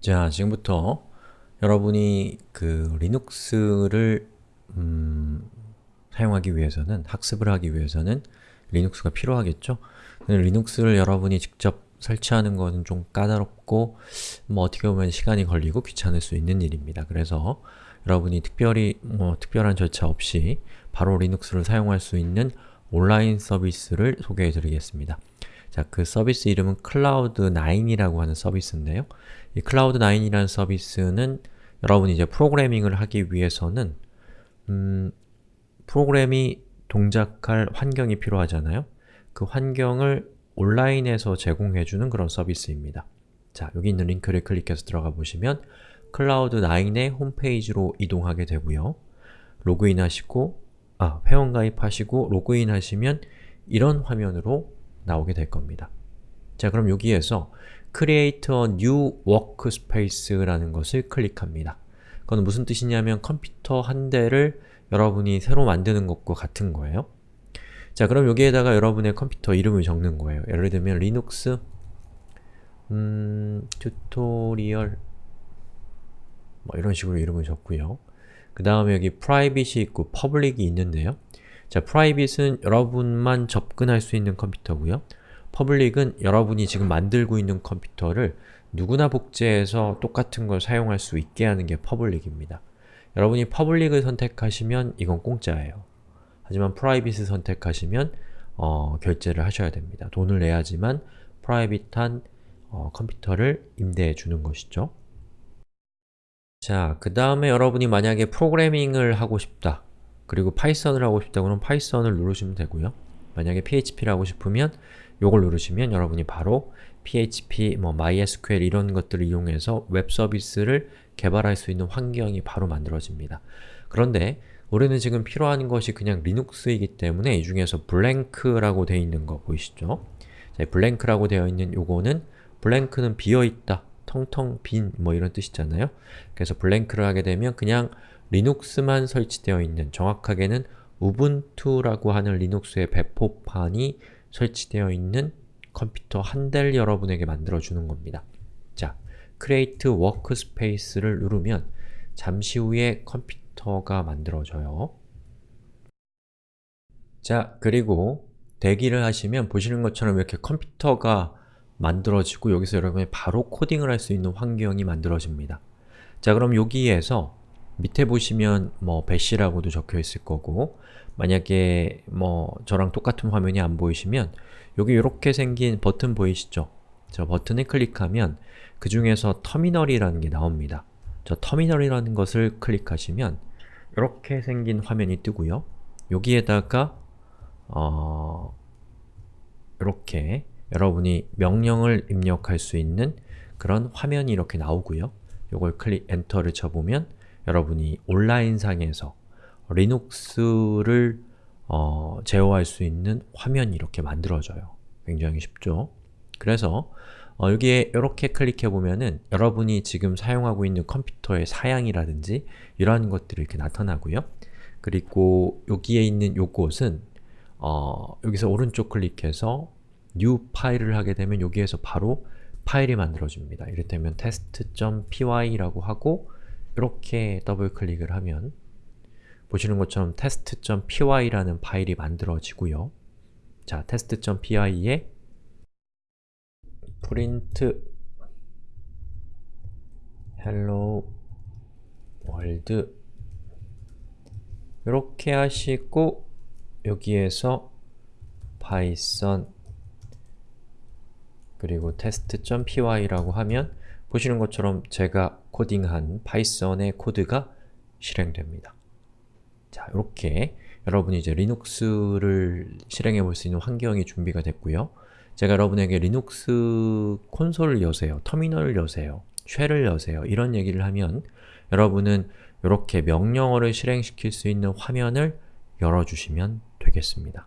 자, 지금부터 여러분이 그 리눅스를 음, 사용하기 위해서는, 학습을 하기 위해서는 리눅스가 필요하겠죠? 리눅스를 여러분이 직접 설치하는 것은 좀 까다롭고 뭐 어떻게 보면 시간이 걸리고 귀찮을 수 있는 일입니다. 그래서 여러분이 특별히 뭐 특별한 절차 없이 바로 리눅스를 사용할 수 있는 온라인 서비스를 소개해 드리겠습니다. 자, 그 서비스 이름은 Cloud9이라고 하는 서비스인데요. 이 Cloud9이라는 서비스는 여러분이 이제 프로그래밍을 하기 위해서는 음, 프로그램이 동작할 환경이 필요하잖아요. 그 환경을 온라인에서 제공해주는 그런 서비스입니다. 자, 여기 있는 링크를 클릭해서 들어가 보시면 Cloud9의 홈페이지로 이동하게 되고요. 로그인 하시고, 아, 회원 가입하시고 로그인 하시면 이런 화면으로 나오게 될 겁니다. 자, 그럼 여기에서 Create a New Workspace라는 것을 클릭합니다. 그건 무슨 뜻이냐면 컴퓨터 한 대를 여러분이 새로 만드는 것과 같은 거예요. 자, 그럼 여기에다가 여러분의 컴퓨터 이름을 적는 거예요. 예를 들면 리눅스 음, tutorial 뭐 이런 식으로 이름을 적고요. 그 다음에 여기 private이 있고 public이 있는데요. 자, private은 여러분만 접근할 수 있는 컴퓨터고요. public은 여러분이 지금 만들고 있는 컴퓨터를 누구나 복제해서 똑같은 걸 사용할 수 있게 하는 게 public입니다. 여러분이 public을 선택하시면 이건 공짜예요. 하지만 private를 선택하시면 어, 결제를 하셔야 됩니다. 돈을 내야지만 프라이빗한 어, 컴퓨터를 임대해 주는 것이죠. 자, 그 다음에 여러분이 만약에 프로그래밍을 하고 싶다 그리고 파이썬을 하고 싶다 그러면 파이썬을 누르시면 되고요. 만약에 PHP를 하고 싶으면 요걸 누르시면 여러분이 바로 PHP, 뭐 MySQL 이런 것들을 이용해서 웹 서비스를 개발할 수 있는 환경이 바로 만들어집니다. 그런데 우리는 지금 필요한 것이 그냥 리눅스이기 때문에 이 중에서 blank라고 되어 있는 거 보이시죠? 자, blank라고 되어 있는 요거는 blank는 비어있다, 텅텅 빈 뭐 이런 뜻이잖아요. 그래서 blank를 하게 되면 그냥 리눅스만 설치되어 있는 정확하게는 우분투라고 하는 리눅스의 배포판이 설치되어 있는 컴퓨터 한 대를 여러분에게 만들어주는 겁니다. 자, Create Workspace를 누르면 잠시 후에 컴퓨터가 만들어져요. 자, 그리고 대기를 하시면 보시는 것처럼 이렇게 컴퓨터가 만들어지고 여기서 여러분이 바로 코딩을 할 수 있는 환경이 만들어집니다. 자, 그럼 여기에서 밑에 보시면 뭐 배시라고도 적혀 있을 거고 만약에 뭐 저랑 똑같은 화면이 안 보이시면 여기 이렇게 생긴 버튼 보이시죠? 저 버튼을 클릭하면 그 중에서 터미널이라는 게 나옵니다. 저 터미널이라는 것을 클릭하시면 이렇게 생긴 화면이 뜨고요. 여기에다가 어... 이렇게 여러분이 명령을 입력할 수 있는 그런 화면이 이렇게 나오고요. 이걸 클릭 엔터를 쳐보면 여러분이 온라인상에서 리눅스를 어, 제어할 수 있는 화면이 이렇게 만들어져요. 굉장히 쉽죠? 그래서 어, 여기에 이렇게 클릭해보면은 여러분이 지금 사용하고 있는 컴퓨터의 사양이라든지 이러한 것들이 이렇게 나타나고요. 그리고 여기에 있는 요것은 어, 여기서 오른쪽 클릭해서 New 파일을 하게 되면 여기에서 바로 파일이 만들어집니다. 이를테면 test.py라고 하고 이렇게 더블 클릭을 하면 보시는 것처럼 test.py라는 파일이 만들어지고요. 자, test.py에 print hello world 이렇게 하시고 여기에서 python 그리고 test.py라고 하면 보시는 것처럼 제가 코딩한 파이썬의 코드가 실행됩니다. 자, 이렇게 여러분이 이제 리눅스를 실행해 볼 수 있는 환경이 준비가 됐고요. 제가 여러분에게 리눅스 콘솔을 여세요, 터미널을 여세요, shell을 여세요 이런 얘기를 하면 여러분은 이렇게 명령어를 실행시킬 수 있는 화면을 열어주시면 되겠습니다.